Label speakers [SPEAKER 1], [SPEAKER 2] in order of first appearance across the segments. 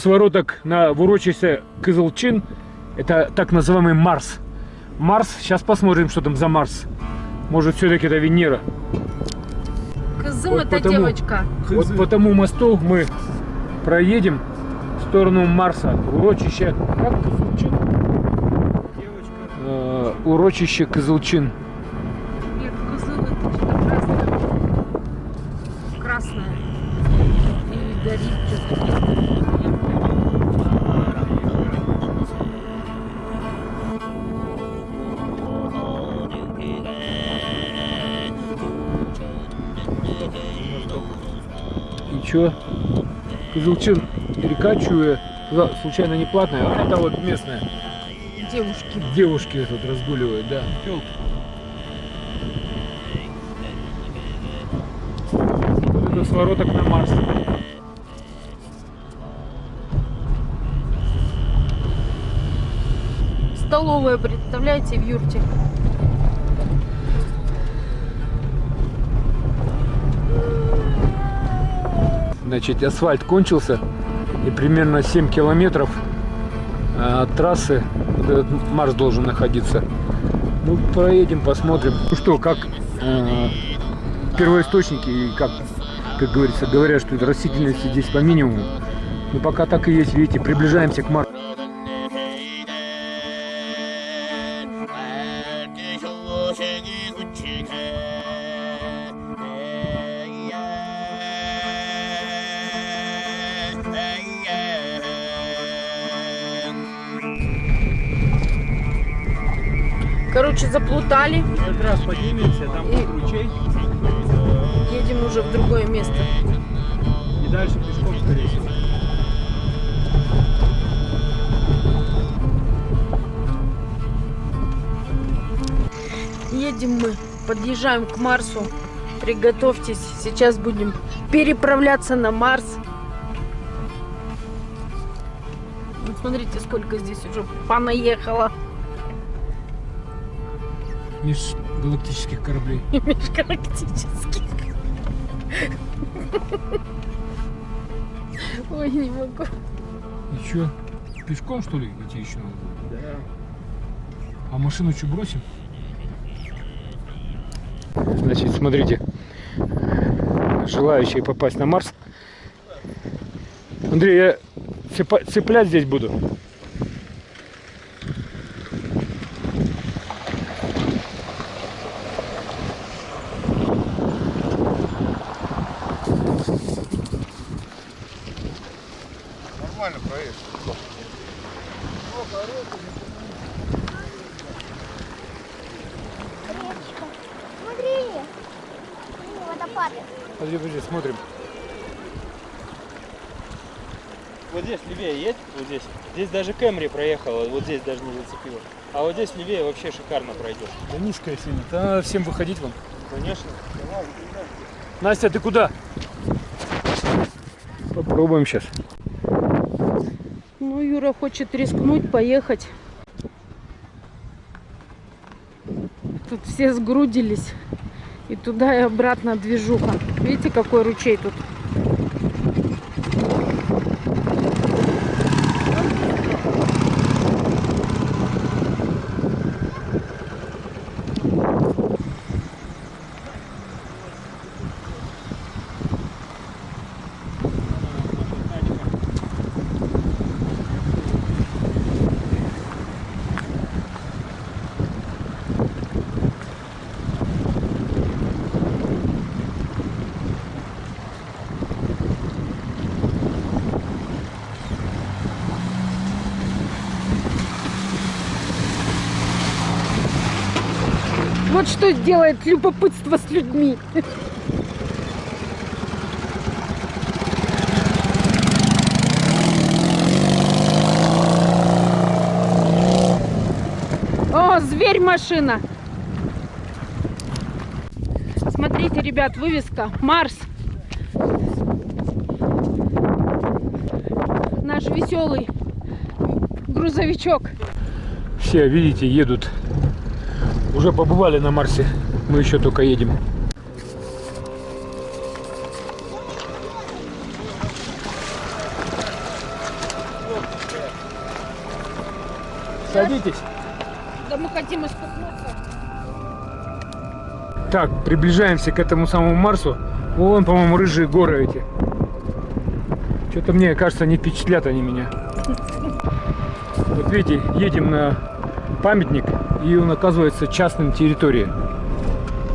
[SPEAKER 1] Свороток на урочище Кызылчин. Это так называемый Марс. Марс. Сейчас посмотрим, что там за Марс. Может, все-таки это Венера.
[SPEAKER 2] Кызым
[SPEAKER 1] Вот
[SPEAKER 2] это
[SPEAKER 1] потому-
[SPEAKER 2] девочка.
[SPEAKER 1] Вот по тому мосту мы проедем в сторону Марса. Урочище. Как Кызылчин? Э, урочище Кызылчин.
[SPEAKER 2] Нет, кызыл это что-то красное. Красное. И горит что-то.
[SPEAKER 1] Кызылчин река Чуя. Туда случайно не платная, а это вот местная.
[SPEAKER 2] Девушки.
[SPEAKER 1] Девушки тут разгуливают, да. Тёлки. Вот это свороток на Марс.
[SPEAKER 2] Столовая, представляете, в юрте.
[SPEAKER 1] Значит, асфальт кончился. И примерно 7 километров э, от трассы этот Марс должен находиться. Ну, проедем, посмотрим. Ну что, как э, первоисточники, и как, как говорится, говорят, что растительности здесь по минимуму. Но пока так и есть, видите, приближаемся к Марсу.
[SPEAKER 2] Заплутали.
[SPEAKER 1] Как раз поднимемся, там
[SPEAKER 2] И-
[SPEAKER 1] ручей,
[SPEAKER 2] Едем уже в другое место.
[SPEAKER 1] и дальше пешком, скорее всего.
[SPEAKER 2] Едем мы, подъезжаем к Марсу. Приготовьтесь, сейчас будем переправляться на Марс. Вот смотрите, сколько здесь уже понаехало
[SPEAKER 1] Межгалактических кораблей.
[SPEAKER 2] межгалактических. Ой, не могу.
[SPEAKER 1] И чё, пешком что ли идти еще надо? Да. А машину что, бросим? Значит, смотрите. Желающие попасть на Марс. Андрей, я цепа- цеплять здесь буду.
[SPEAKER 3] Речка. Смотри. Водопады.
[SPEAKER 1] Подожди, подожди, смотрим.
[SPEAKER 4] Вот здесь левее едь, вот здесь. Здесь даже Кэмри проехала, вот здесь даже не зацепила. А вот здесь левее вообще шикарно пройдешь.
[SPEAKER 1] Да низкая сильно. Да надо всем выходить вам.
[SPEAKER 4] Конечно.
[SPEAKER 1] Настя, ты куда? Попробуем сейчас.
[SPEAKER 2] Ну, Юра хочет рискнуть, поехать. Тут все сгрудились. И туда, и обратно движуха. Видите, какой ручей тут? Вот что делает любопытство с людьми. О, зверь машина. Смотрите, ребят, вывеска Марс. Наш веселый грузовичок.
[SPEAKER 1] Все, видите, едут уже побывали на Марсе. Мы еще только едем. Садитесь.
[SPEAKER 2] Да мы хотим испытаться.
[SPEAKER 1] Так, приближаемся к этому самому Марсу. Вон, по-моему, рыжие горы эти. Что-то мне кажется, не впечатлят они меня. Вот видите, едем на памятник, и он оказывается частным территорией.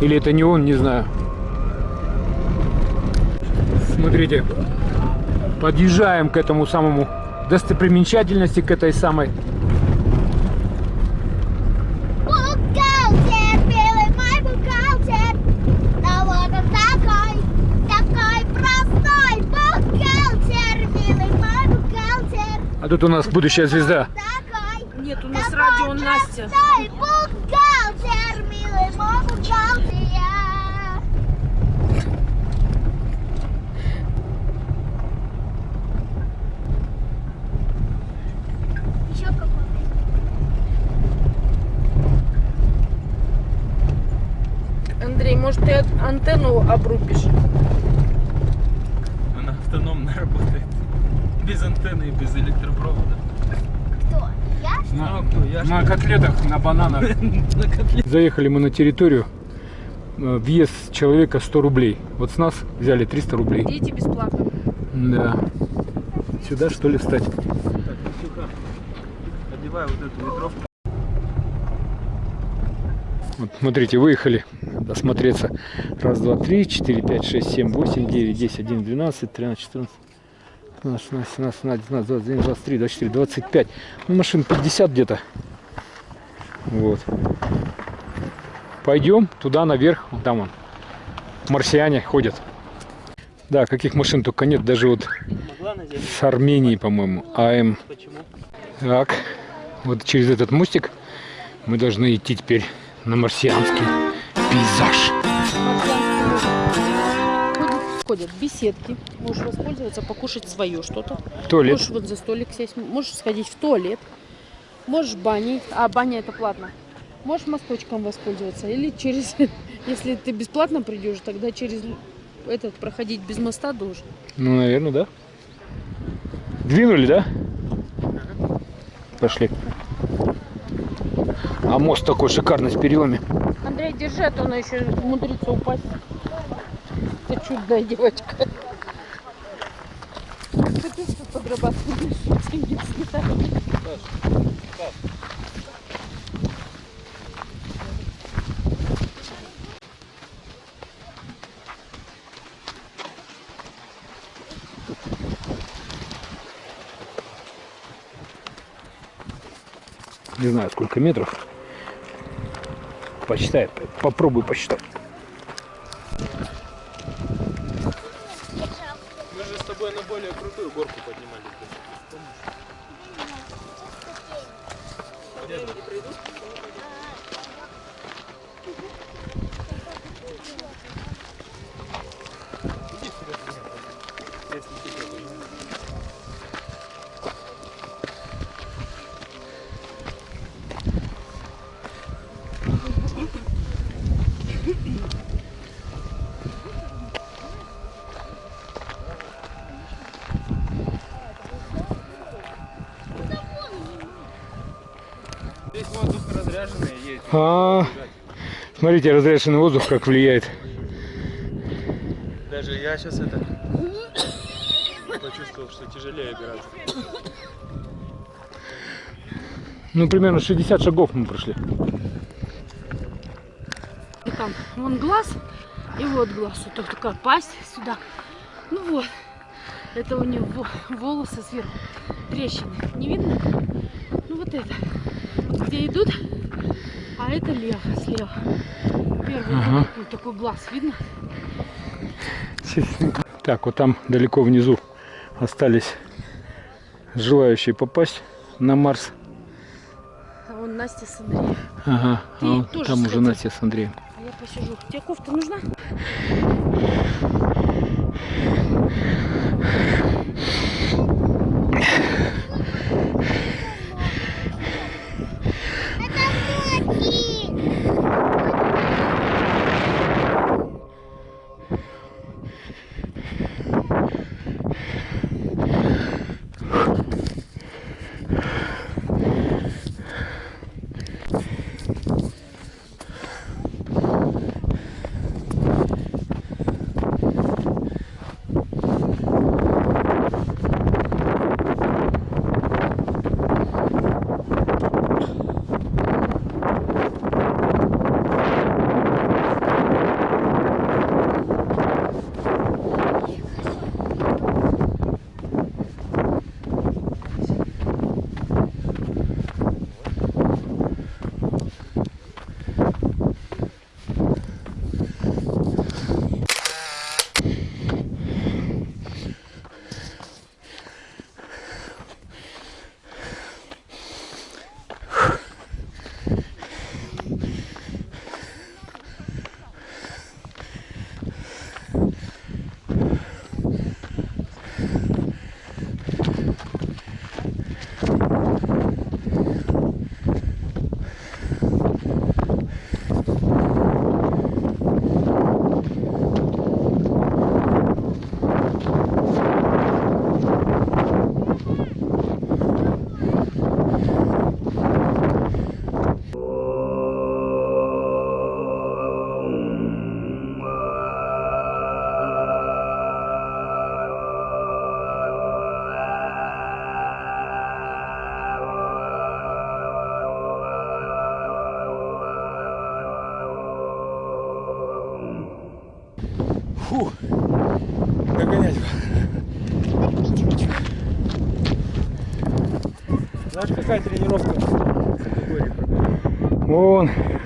[SPEAKER 1] Или это не он, не знаю. Смотрите, подъезжаем к этому самому достопримечательности, к этой самой. А тут у нас будущая звезда.
[SPEAKER 2] Нет, у нас
[SPEAKER 3] такой
[SPEAKER 2] радио Настя.
[SPEAKER 3] Бухгалтер, милый мой бухгалтер. Еще какой
[SPEAKER 2] Андрей, может ты антенну обрубишь?
[SPEAKER 4] Она автономно работает. Без антенны и без электропровода. Ну, а? Я
[SPEAKER 1] На котлетах, на бананах.
[SPEAKER 4] на.
[SPEAKER 1] Заехали мы на территорию. Э, Въезд человека 100 рублей. Вот с нас взяли 300 рублей.
[SPEAKER 2] Дети бесплатно.
[SPEAKER 1] Да. Сюда что ли встать?
[SPEAKER 4] Одевай вот эту ветровку.
[SPEAKER 1] Вот, смотрите, выехали осмотреться. Раз, два, три, четыре, пять, шесть, семь, восемь, девять, десять, один, двенадцать, тринадцать, четырнадцать, девятнадцать, двадцать один, двадцать три, двадцать четыре, двадцать пять. Ну, машин 50 где-то. Вот. Пойдем туда наверх. Там он. Марсиане ходят. Да, каких машин только нет. Даже вот с Армении, по-моему. АМ.
[SPEAKER 4] Почему?
[SPEAKER 1] Так, вот через этот мостик мы должны идти теперь на марсианский пейзаж.
[SPEAKER 2] Ходят, ходят беседки. Можешь воспользоваться, покушать свое что-то.
[SPEAKER 1] Туалет.
[SPEAKER 2] Можешь вот за столик сесть. Можешь сходить в туалет. Можешь в бане. А, баня это платно. Можешь мосточком воспользоваться. Или через... Если ты бесплатно придешь, тогда через этот проходить без моста должен.
[SPEAKER 1] Ну, наверное, да. Двинули, да? Пошли. А мост такой шикарный с перилами.
[SPEAKER 2] Андрей, держи, а то она еще умудрится упасть. Чудная девочка. Ты что подрабатываешь? Деньги сметаешь.
[SPEAKER 1] Не знаю, сколько метров. Посчитай, попробуй посчитать.
[SPEAKER 4] Мы же с тобой на более крутую горку поднимались. Здесь
[SPEAKER 1] А, смотрите, разряженный воздух как влияет.
[SPEAKER 4] Даже я сейчас это почувствовал, что тяжелее гораздо.
[SPEAKER 1] Ну, примерно 60 шагов мы прошли.
[SPEAKER 2] И там вон глаз, и вот глаз. Вот только такая пасть сюда. Ну вот. Это у него волосы сверху. Трещины. Не видно? Ну вот это. Где идут, а это лев слева. Первый
[SPEAKER 1] Ага.
[SPEAKER 2] такой, такой глаз. Видно?
[SPEAKER 1] Так, вот там далеко внизу остались желающие попасть на Марс.
[SPEAKER 2] А вон Настя с Андреем.
[SPEAKER 1] Ага,
[SPEAKER 2] Ты
[SPEAKER 1] а вот там уже
[SPEAKER 2] сходи.
[SPEAKER 1] Настя с Андреем.
[SPEAKER 2] А я посижу. Тебе кофта нужна?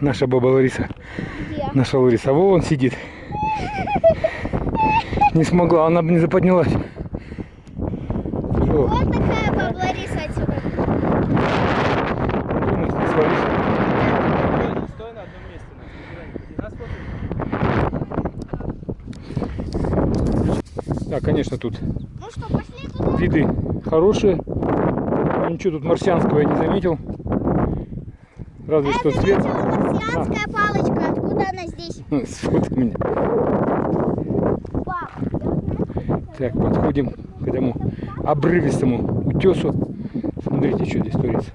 [SPEAKER 1] Наша баба Лариса.
[SPEAKER 3] Где?
[SPEAKER 1] Наша Лариса. Вон сидит. Не смогла, она бы не заподнялась. Что?
[SPEAKER 3] Вот такая баба Лариса отсюда.
[SPEAKER 1] Думаю, не свалишь.
[SPEAKER 4] Стой на одном месте. Нас.
[SPEAKER 1] Да, конечно, тут
[SPEAKER 3] Ну что, пошли туда?
[SPEAKER 1] виды хорошие. А ничего тут марсианского я не заметил. Разве что
[SPEAKER 3] Это
[SPEAKER 1] цвет.
[SPEAKER 3] Марсианская палочка. Откуда она здесь?
[SPEAKER 1] Сфотай меня. Так, подходим к этому обрывистому утесу. Смотрите, что здесь творится.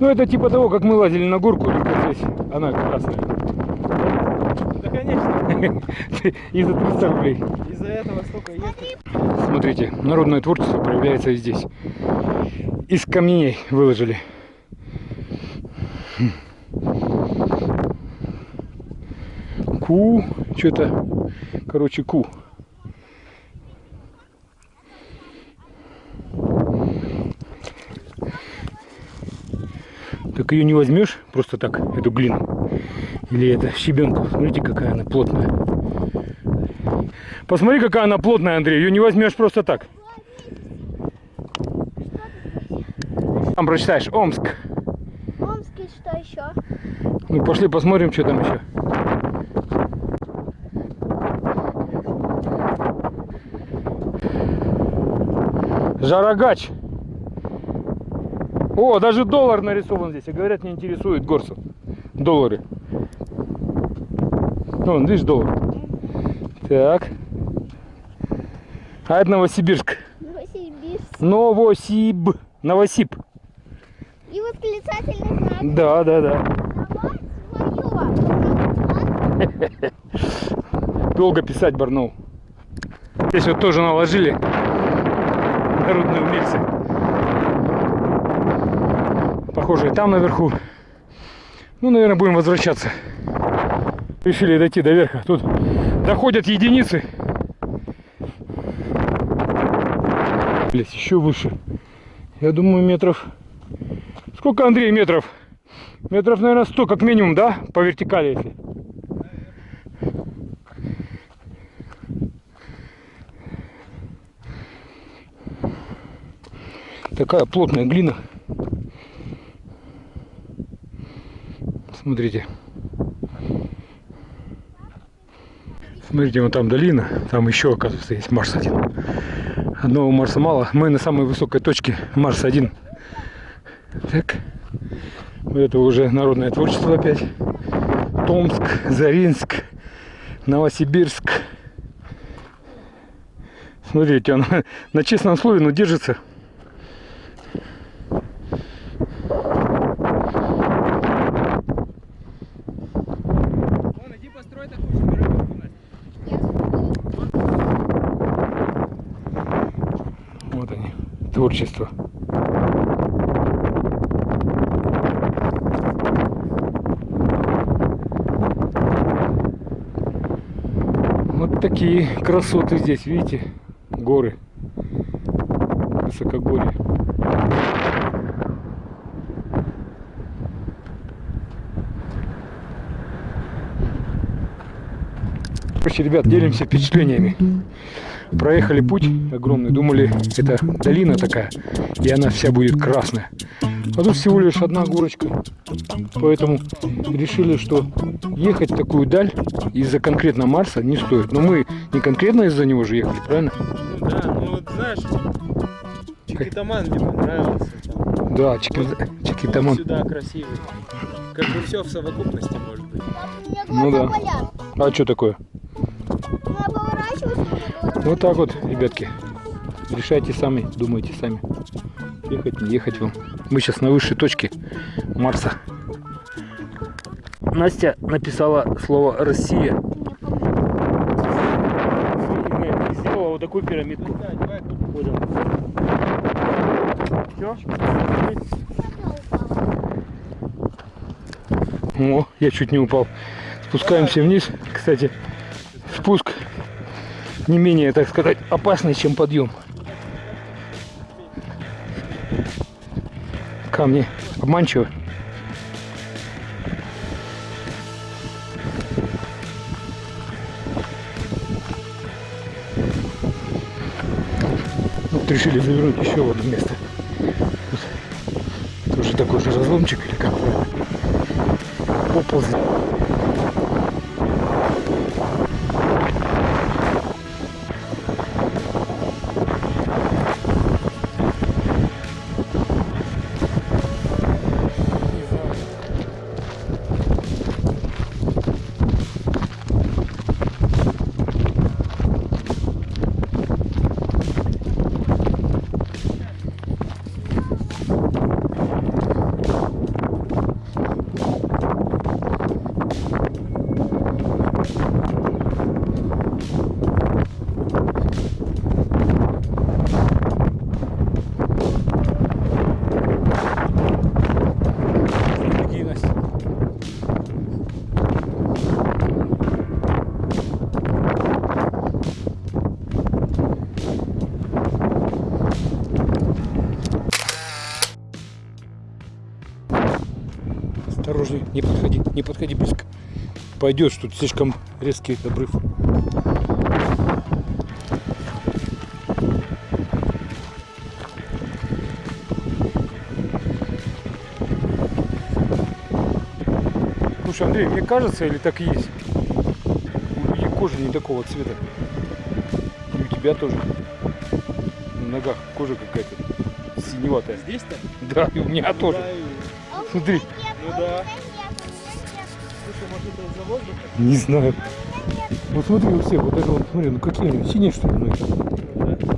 [SPEAKER 1] Ну, это типа того, как мы лазили на горку, только здесь она красная.
[SPEAKER 4] Да, конечно.
[SPEAKER 1] И за 300 рублей.
[SPEAKER 4] Из-за этого столько ехать.
[SPEAKER 1] Смотрите, народное творчество проявляется и здесь. Из камней выложили. Ку, что-то, короче, ку. Так ее не возьмешь просто так, эту глину. Или это щебенку. Смотрите, какая она плотная. Посмотри, какая она плотная, Андрей. Ее не возьмешь просто так. Там прочитаешь Омск.
[SPEAKER 3] Омский что еще?
[SPEAKER 1] Ну пошли посмотрим, что там еще. Жарогач. О, даже доллар нарисован здесь. И говорят, не интересует горцев. Доллары. Вон, видишь, доллар. Так. А это Новосибирск.
[SPEAKER 3] Новосибирск.
[SPEAKER 1] Новосиб. Новосиб.
[SPEAKER 3] И восклицательный знак.
[SPEAKER 1] Да, да, да. Долго писать Барнаул. Здесь вот тоже наложили народные умельцы. Похоже, и там наверху. Ну, наверное, будем возвращаться. Решили дойти до верха. Тут доходят единицы. Блять, еще выше. Я думаю, метров... Сколько, Андрей, метров? Метров, наверное, 100 как минимум, да? По вертикали, если. Такая плотная глина. Смотрите. Смотрите, вот там долина, там еще, оказывается, есть Марс один. Одного Марса мало. Мы на самой высокой точке Марс один. Так. Это уже народное творчество опять. Томск, Заринск, Новосибирск. Смотрите, он на честном слове, но держится.
[SPEAKER 4] Вон, иди построй такую же пирамидку, Настя.
[SPEAKER 1] Вот они, творчество. Вот такие красоты здесь, видите? Горы. Высокогорье. Короче, ребят, делимся впечатлениями. Проехали путь огромный, думали, это долина такая, и она вся будет красная. А тут всего лишь одна горочка. Поэтому решили, что ехать такую даль из-за конкретно Марса не стоит. Но мы не конкретно из-за него же ехали, правильно?
[SPEAKER 4] Да, ну вот знаешь, Чикитаман мне понравился. Там.
[SPEAKER 1] Да, Чики- Чикитамон.
[SPEAKER 4] Сюда красивый. Как бы все в совокупности может быть.
[SPEAKER 3] У меня
[SPEAKER 1] Ну да. А что такое?
[SPEAKER 3] Я поворачиваюсь,
[SPEAKER 1] Вот так вот, ребятки. Решайте сами, думайте сами. Ехать, не ехать вам. Мы сейчас на высшей точке Марса. Настя написала слово «Россия». Сделала вот такую пирамидку. Всё? О, я чуть не упал. Спускаемся вниз. Кстати, не менее, так сказать, опасный, чем подъем. Камни обманчивы. Вот решили завернуть еще в одно место. Тут тоже такой же разломчик или как правильно? Пойдешь, тут слишком резкий обрыв. Слушай, Андрей, мне кажется, или так и есть? У людей кожа не такого цвета. И у тебя тоже. На ногах кожа какая-то синеватая.
[SPEAKER 4] Здесь-то?
[SPEAKER 1] Да, и у меня тоже.
[SPEAKER 4] Да, и-
[SPEAKER 1] Смотри.
[SPEAKER 3] меня
[SPEAKER 4] Ну да.
[SPEAKER 1] Не знаю. Вот смотри у всех, вот это вот, смотри, ну какие него, синие что ли.
[SPEAKER 4] Пошли.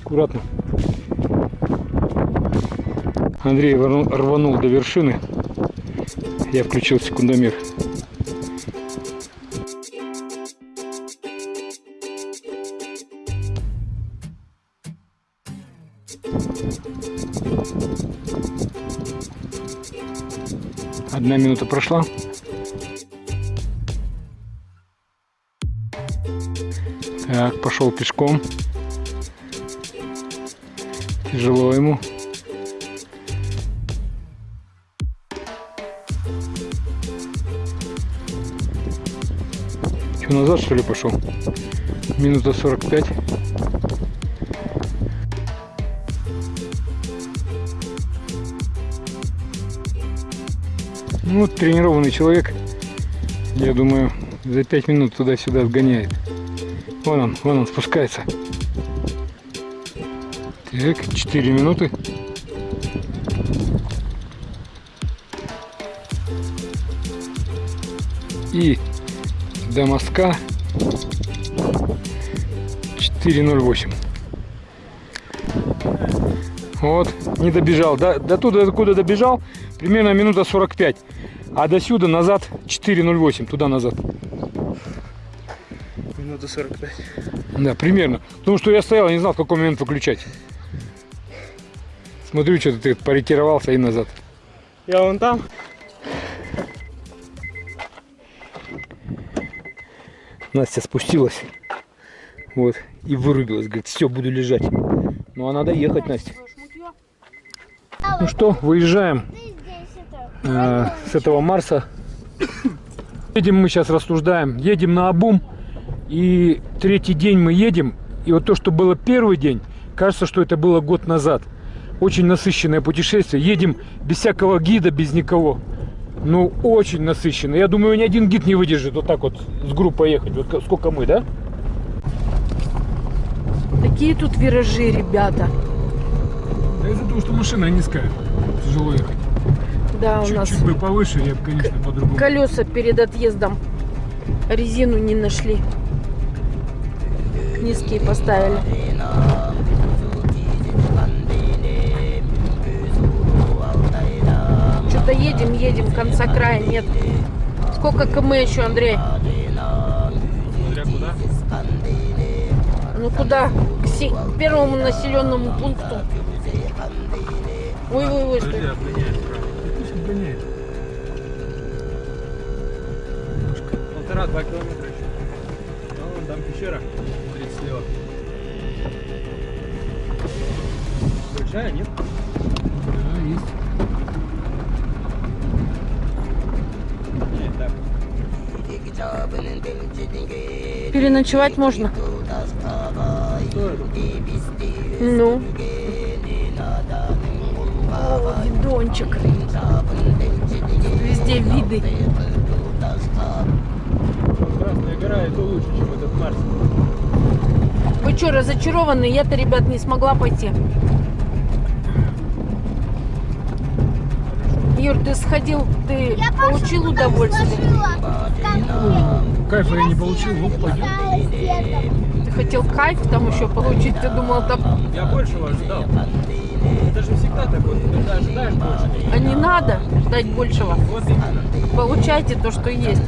[SPEAKER 1] Аккуратно. Андрей рванул до вершины. Я включил секундомер. Одна минута прошла. Так, пошел пешком. Тяжело ему. Что, назад что ли пошел? Минута 45. Ну, тренированный человек, я думаю, за 5 минут туда-сюда сгоняет. Вон он, вон он спускается. Так, 4 минуты. И до мостка 4.08. Вот, не добежал. До, до туда, куда добежал, примерно минута 45. А до сюда назад 4.08, туда назад.
[SPEAKER 4] Минута 45.
[SPEAKER 1] Да, примерно. Потому что я стоял, не знал, в какой момент выключать. Смотрю, что ты поретировался и назад.
[SPEAKER 4] Я вон там.
[SPEAKER 1] Настя спустилась. Вот. И вырубилась. Говорит, все, буду лежать. Ну а надо ехать, Настя. Ну что, выезжаем. Э, с этого Марса. Едем мы сейчас рассуждаем, едем на Абум, и третий день мы едем, и вот то, что было первый день, кажется, что это было год назад. Очень насыщенное путешествие, едем без всякого гида, без никого. Ну, очень насыщенно. Я думаю, ни один гид не выдержит вот так вот с группой ехать. Вот сколько мы, да?
[SPEAKER 2] Такие тут виражи, ребята.
[SPEAKER 1] Да из-за того, что машина низкая. Тяжело ехать.
[SPEAKER 2] Да, у нас
[SPEAKER 1] бы повыше, я бы, конечно, по-другому.
[SPEAKER 2] колеса перед отъездом резину не нашли. Низкие поставили. Что-то едем, едем, конца края нет. Сколько км еще, Андрей?
[SPEAKER 4] Смотря куда.
[SPEAKER 2] Ну куда? К, се- к первому населенному пункту. Ой, ой,
[SPEAKER 4] Полтора-два километра еще. Ну, вон там пещера. 30 слева. Большая, нет?
[SPEAKER 1] Да, есть.
[SPEAKER 4] Нет.
[SPEAKER 2] Переночевать можно? Ну. О, видончик. Везде виды.
[SPEAKER 4] Гора это лучше, чем этот Марс.
[SPEAKER 2] Вы что, разочарованы? Я-то, ребят, не смогла пойти. Юр, ты сходил, ты
[SPEAKER 3] Я
[SPEAKER 2] получил
[SPEAKER 3] Пашу
[SPEAKER 2] удовольствие?
[SPEAKER 1] Кайфа я не получил, ну пойдем.
[SPEAKER 2] Ты хотел кайф там еще получить? Ты думал, там...
[SPEAKER 4] Я большего ожидал. Это же всегда такое, ты когда ожидаешь больше.
[SPEAKER 2] А не надо ждать большего.
[SPEAKER 4] Вот именно.
[SPEAKER 2] Получайте то, что есть.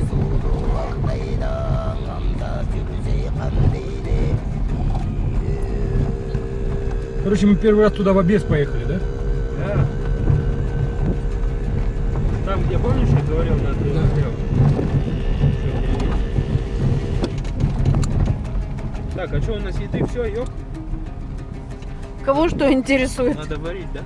[SPEAKER 1] Короче, мы первый раз туда в обед поехали, да?
[SPEAKER 4] Да. Там, где, помнишь, я говорил, на три
[SPEAKER 1] Да.
[SPEAKER 4] Так, а что у нас еды все, ёп?
[SPEAKER 2] Кого что интересует?
[SPEAKER 4] Надо варить, да?